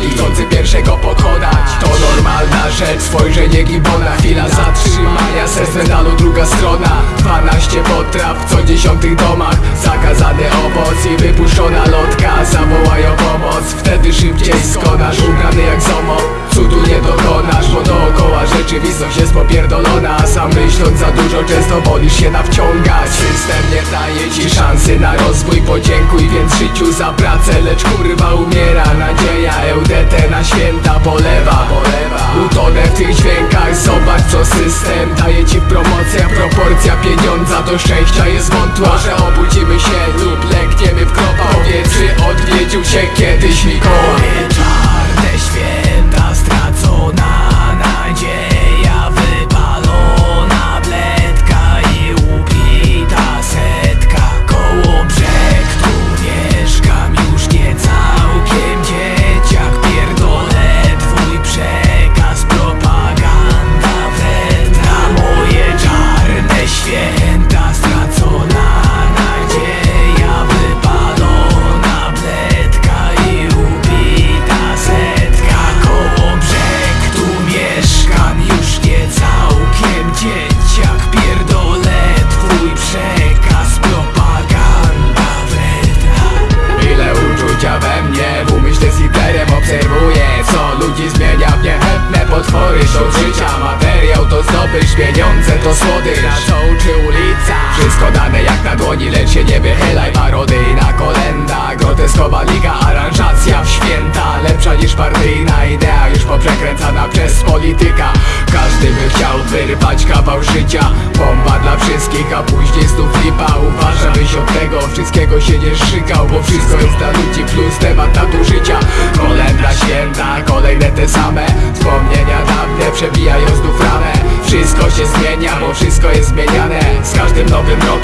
drugi, chcący pierwszego pokonać. To normalna rzecz, spojrzenie gibona Chwila zatrzymania, serc medalu druga strona. 12 potraw w co dziesiątych domach. Zakazany owoc i wypuszczona lotka Zawołają pomoc, wtedy szybciej skonasz Ubrany jak zomo, cudu nie dokonasz Bo dookoła rzeczywistość jest popierdolona sam myśląc za dużo często wolisz się nawciągać. System nie daje ci szansy na rozwój Podziękuj więc życiu za pracę Lecz kurwa umiera. Nadzieja EUDT na święta polewa. Utonę w tych dźwiękach Zobacz co system daje ci promocja. Proporcja pieniądza do szczęścia jest wątła Że obudzimy się lub legniemy w kropa. Powiedz czy odwiedził się kiedyś Mikołaj do życia Materiał to zdobycz, pieniądze to słodycz. Na co uczy ulica Wszystko dane jak na dłoni, lecz się nie wychylaj. Parodyjna kolenda, groteskowa liga Aranżacja w święta, lepsza niż partyjna idea Już poprzekręcana przez polityka. Każdy by chciał wyrwać kawał życia Bomba dla wszystkich, a później znów lipa. Uważa byś od tego wszystkiego się nie szykał Bo wszystko jest dla ludzi plus temat nadużycia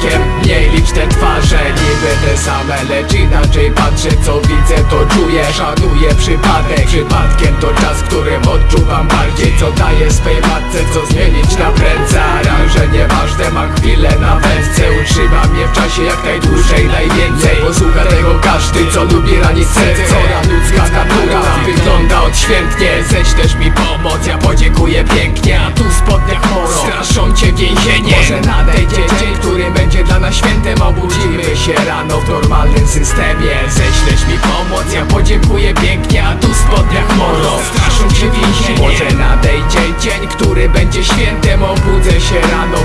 rokiem mniej liczne twarze Niby te same, lecz inaczej patrzę Co widzę to czuję, szanuję przypadek. Przypadkiem to czas, którym odczuwam bardziej Co daję swej matce, co zmienić na prędce. Aranże nieważne, mam chwilę na wędce Utrzyma mnie w czasie jak najdłużej, najwięcej. Posłucha tego każdy, co lubi ranić serce. Cora ludzka natura wygląda odświętnie Ześ też mi pomoc, ja podziękuję pięknie więzienie Może nadejdzie dzień, który będzie dla nas świętem. Obudzimy się rano w normalnym systemie. Ześlesz mi pomoc, ja podziękuję pięknie A tu w spodniach moro, straszą cię więzienie. Może nadejdzie dzień, który będzie świętem. Obudzę się rano